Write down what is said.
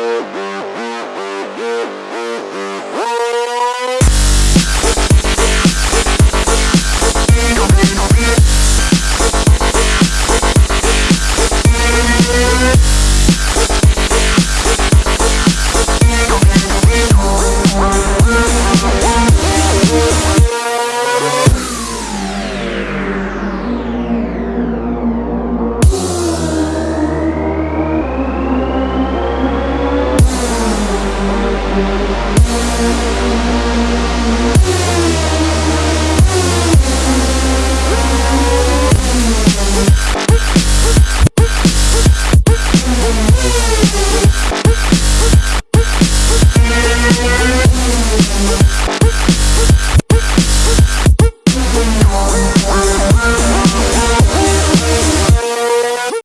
Oh,